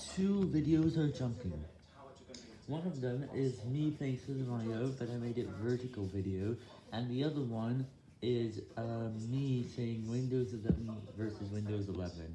Two videos are jumping. One of them is me playing Super Mario, but I made it vertical video, and the other one is uh, me saying Windows 11 versus Windows 11.